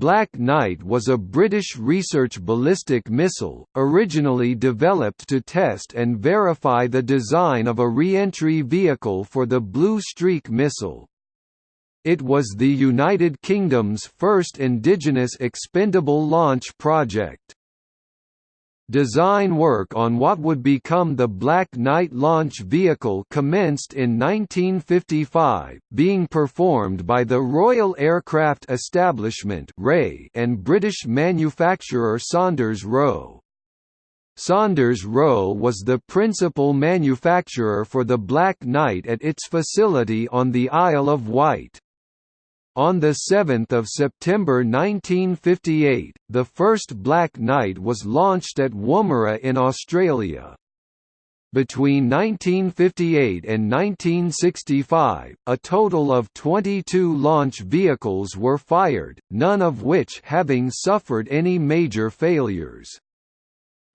Black Knight was a British research ballistic missile, originally developed to test and verify the design of a re-entry vehicle for the Blue Streak missile. It was the United Kingdom's first indigenous expendable launch project. Design work on what would become the Black Knight launch vehicle commenced in 1955, being performed by the Royal Aircraft Establishment and British manufacturer Saunders Roe. Saunders Roe was the principal manufacturer for the Black Knight at its facility on the Isle of Wight. On 7 September 1958, the first Black Knight was launched at Woomera in Australia. Between 1958 and 1965, a total of 22 launch vehicles were fired, none of which having suffered any major failures.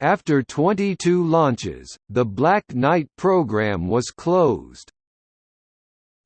After 22 launches, the Black Knight program was closed.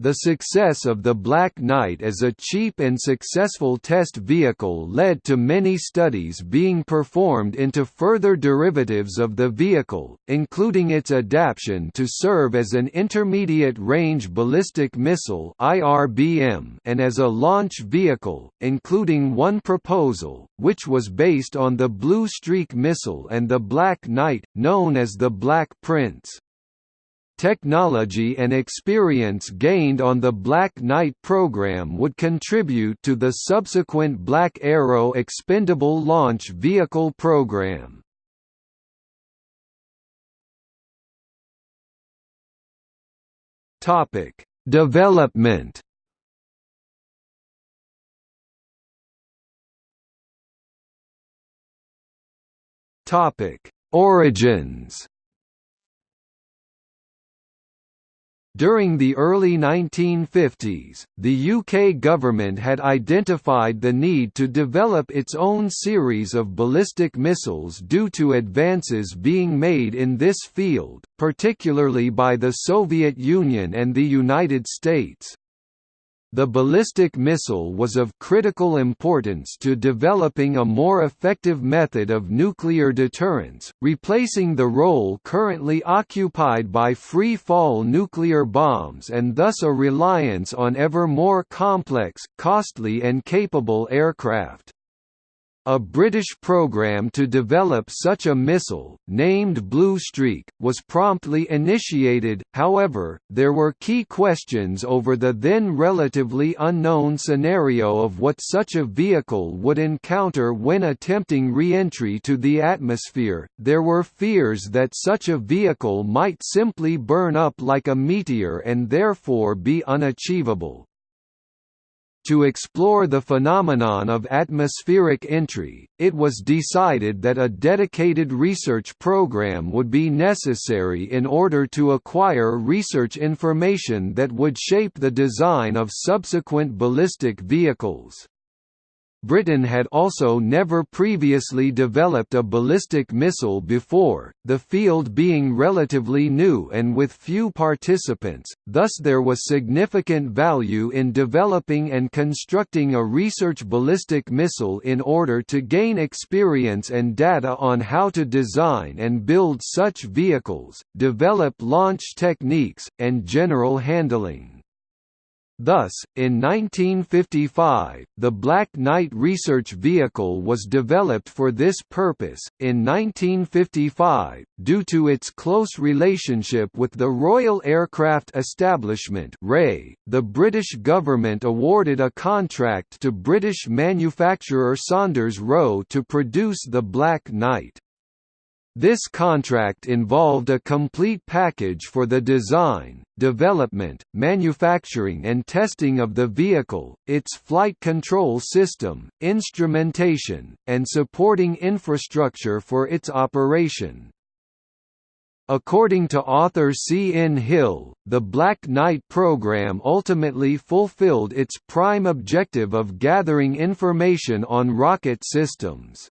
The success of the Black Knight as a cheap and successful test vehicle led to many studies being performed into further derivatives of the vehicle, including its adaptation to serve as an intermediate-range ballistic missile and as a launch vehicle, including one proposal, which was based on the Blue Streak missile and the Black Knight, known as the Black Prince. Technology and experience gained on the Black Knight program would contribute to the subsequent Black Arrow expendable launch vehicle program. Topic: Development. Topic: Origins. During the early 1950s, the UK government had identified the need to develop its own series of ballistic missiles due to advances being made in this field, particularly by the Soviet Union and the United States. The ballistic missile was of critical importance to developing a more effective method of nuclear deterrence, replacing the role currently occupied by free-fall nuclear bombs and thus a reliance on ever more complex, costly and capable aircraft. A British program to develop such a missile, named Blue Streak, was promptly initiated, however, there were key questions over the then relatively unknown scenario of what such a vehicle would encounter when attempting re-entry to the atmosphere. There were fears that such a vehicle might simply burn up like a meteor and therefore be unachievable. To explore the phenomenon of atmospheric entry, it was decided that a dedicated research program would be necessary in order to acquire research information that would shape the design of subsequent ballistic vehicles. Britain had also never previously developed a ballistic missile before, the field being relatively new and with few participants, thus there was significant value in developing and constructing a research ballistic missile in order to gain experience and data on how to design and build such vehicles, develop launch techniques, and general handling. Thus, in 1955, the Black Knight research vehicle was developed for this purpose. In 1955, due to its close relationship with the Royal Aircraft Establishment (RAE), the British government awarded a contract to British manufacturer Saunders Roe to produce the Black Knight. This contract involved a complete package for the design, development, manufacturing and testing of the vehicle, its flight control system, instrumentation, and supporting infrastructure for its operation. According to author C. N. Hill, the Black Knight program ultimately fulfilled its prime objective of gathering information on rocket systems.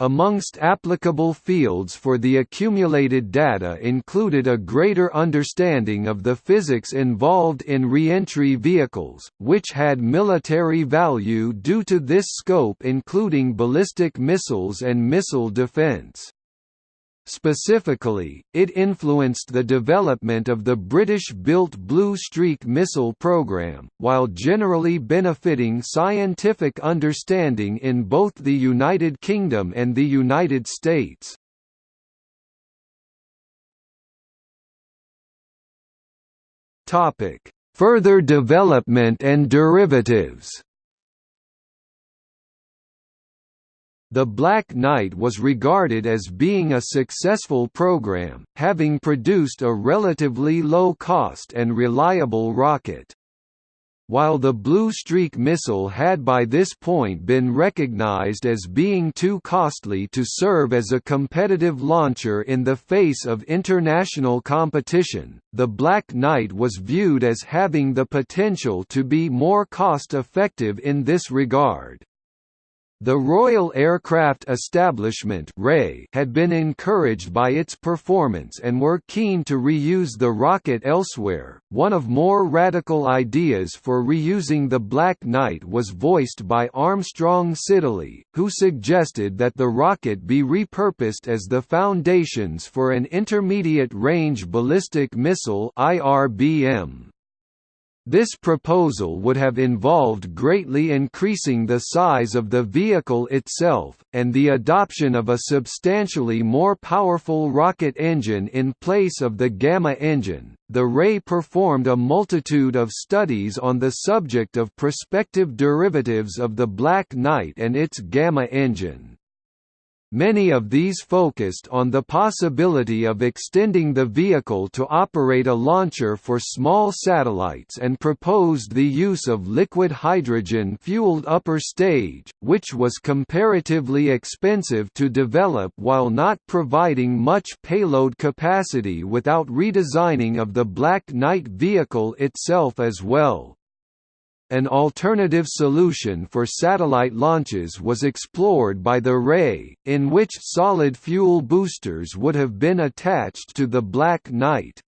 Amongst applicable fields for the accumulated data included a greater understanding of the physics involved in reentry vehicles, which had military value due to this scope including ballistic missiles and missile defense. Specifically, it influenced the development of the British-built Blue Streak missile program, while generally benefiting scientific understanding in both the United Kingdom and the United States. Further development and derivatives The Black Knight was regarded as being a successful program, having produced a relatively low-cost and reliable rocket. While the Blue Streak missile had by this point been recognized as being too costly to serve as a competitive launcher in the face of international competition, the Black Knight was viewed as having the potential to be more cost-effective in this regard. The Royal Aircraft Establishment had been encouraged by its performance and were keen to reuse the rocket elsewhere. One of more radical ideas for reusing the Black Knight was voiced by Armstrong Siddeley, who suggested that the rocket be repurposed as the foundations for an intermediate-range ballistic missile (IRBM). This proposal would have involved greatly increasing the size of the vehicle itself, and the adoption of a substantially more powerful rocket engine in place of the Gamma engine. The RAE performed a multitude of studies on the subject of prospective derivatives of the Black Knight and its Gamma engine. Many of these focused on the possibility of extending the vehicle to operate a launcher for small satellites and proposed the use of liquid hydrogen-fueled upper stage, which was comparatively expensive to develop while not providing much payload capacity without redesigning of the Black Knight vehicle itself as well. An alternative solution for satellite launches was explored by the RAE, in which solid fuel boosters would have been attached to the Black Knight.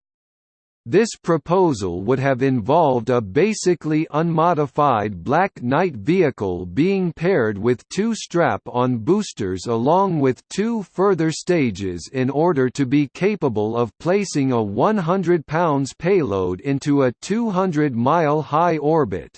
This proposal would have involved a basically unmodified Black Knight vehicle being paired with two strap-on boosters along with two further stages in order to be capable of placing a 100 pounds payload into a 200-mile high orbit.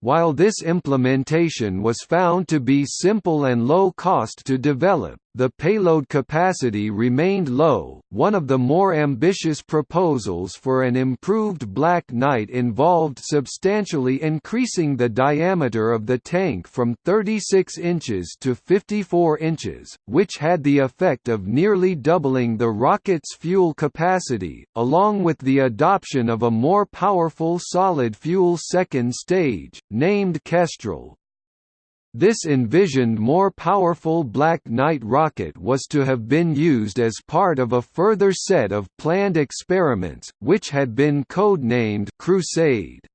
While this implementation was found to be simple and low cost to develop, the payload capacity remained low. One of the more ambitious proposals for an improved Black Knight involved substantially increasing the diameter of the tank from 36 inches to 54 inches, which had the effect of nearly doubling the rocket's fuel capacity, along with the adoption of a more powerful solid fuel second stage, named Kestrel. This envisioned more powerful Black Knight rocket was to have been used as part of a further set of planned experiments, which had been codenamed Crusade.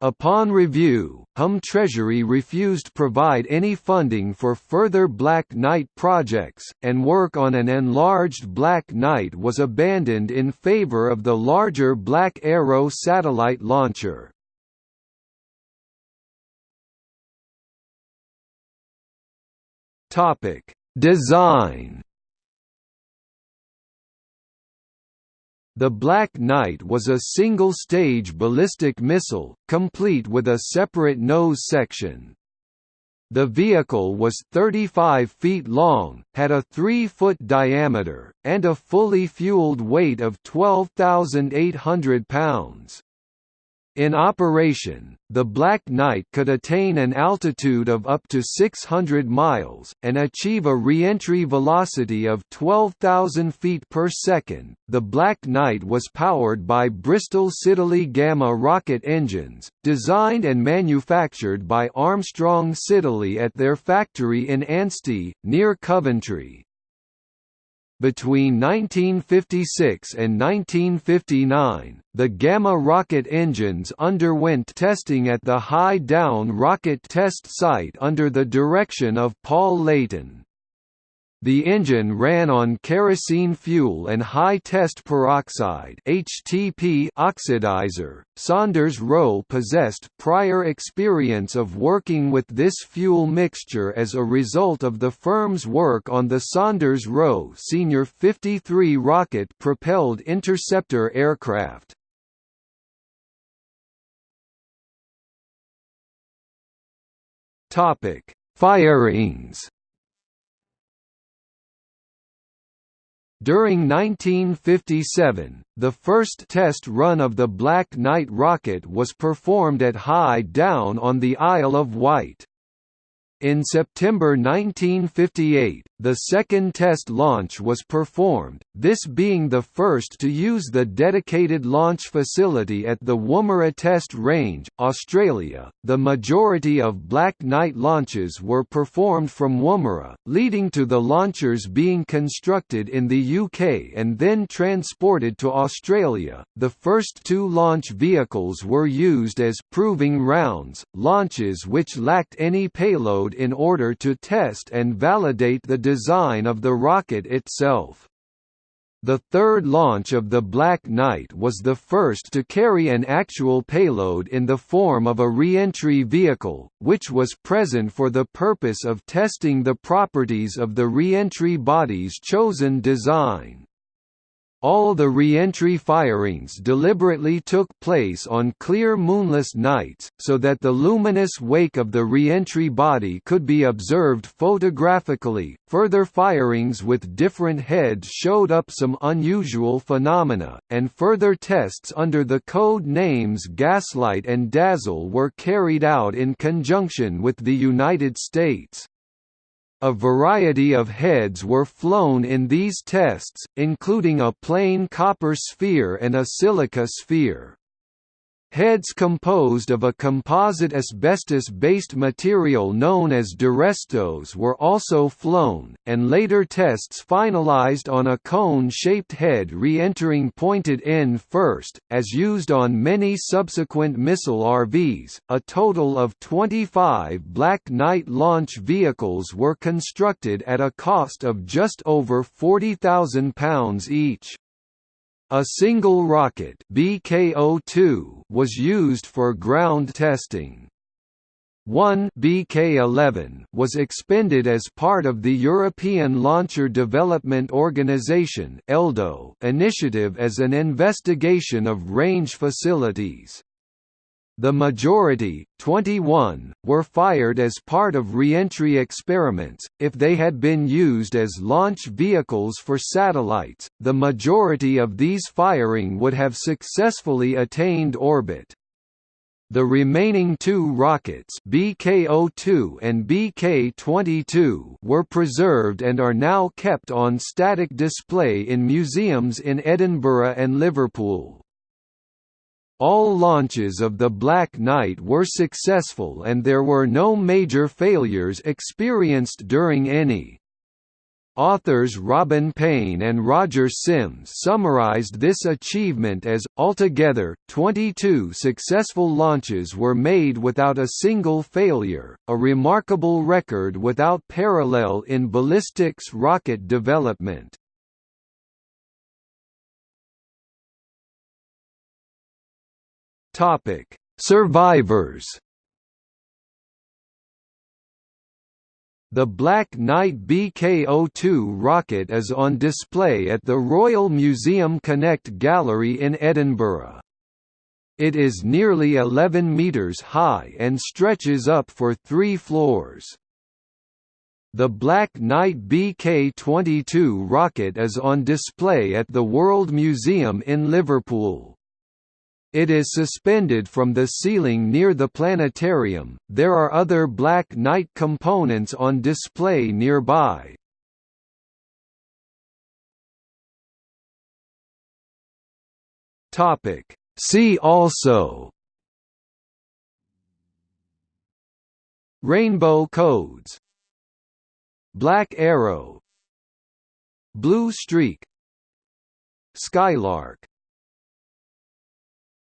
Upon review, HUM Treasury refused to provide any funding for further Black Knight projects, and work on an enlarged Black Knight was abandoned in favor of the larger Black Arrow satellite launcher. Topic: Design. The Black Knight was a single-stage ballistic missile, complete with a separate nose section. The vehicle was 35 feet long, had a 3-foot diameter, and a fully fueled weight of 12,800 pounds. In operation, the Black Knight could attain an altitude of up to 600 miles, and achieve a re-entry velocity of 12,000 feet per second. The Black Knight was powered by Bristol Siddeley Gamma rocket engines, designed and manufactured by Armstrong Siddeley at their factory in Ansty, near Coventry. Between 1956 and 1959, the Gamma rocket engines underwent testing at the High Down rocket test site under the direction of Paul Layton. The engine ran on kerosene fuel and high-test peroxide (HTP) oxidizer. Saunders Roe possessed prior experience of working with this fuel mixture as a result of the firm's work on the Saunders Roe Senior 53 rocket-propelled interceptor aircraft. Topic: Firings. During 1957, the first test run of the Black Knight rocket was performed at High Down on the Isle of Wight. In September 1958, the second test launch was performed, this being the first to use the dedicated launch facility at the Woomera Test Range, Australia. The majority of Black Knight launches were performed from Woomera, leading to the launchers being constructed in the UK and then transported to Australia. The first two launch vehicles were used as proving rounds, launches which lacked any payload in order to test and validate the design of the rocket itself. The third launch of the Black Knight was the first to carry an actual payload in the form of a re-entry vehicle, which was present for the purpose of testing the properties of the re-entry body's chosen design. All the re-entry firings deliberately took place on clear moonless nights, so that the luminous wake of the re-entry body could be observed photographically. Further firings with different heads showed up some unusual phenomena, and further tests under the code names Gaslight and Dazzle were carried out in conjunction with the United States. A variety of heads were flown in these tests, including a plain copper sphere and a silica sphere. Heads composed of a composite asbestos-based material known as Durestos were also flown, and later tests finalized on a cone-shaped head re-entering pointed end first, as used on many subsequent missile RVs. A total of 25 Black Knight launch vehicles were constructed at a cost of just over £40,000 each. A single rocket BK-02 was used for ground testing. One BK-11 was expended as part of the European Launcher Development Organization (ELDO) initiative as an investigation of range facilities. The majority, 21, were fired as part of reentry experiments. If they had been used as launch vehicles for satellites, the majority of these firing would have successfully attained orbit. The remaining two rockets BK-02 and BK-22 were preserved and are now kept on static display in museums in Edinburgh and Liverpool. All launches of the Black Knight were successful and there were no major failures experienced during any. Authors Robin Payne and Roger Sims summarized this achievement as, altogether, 22 successful launches were made without a single failure, a remarkable record without parallel in ballistics rocket development. Topic: Survivors. The Black Knight BK-02 rocket is on display at the Royal Museum Connect Gallery in Edinburgh. It is nearly 11 metres high and stretches up for three floors. The Black Knight BK-22 rocket is on display at the World Museum in Liverpool. It is suspended from the ceiling near the planetarium. There are other Black Knight components on display nearby. Topic: See also. Rainbow codes. Black Arrow. Blue Streak. Skylark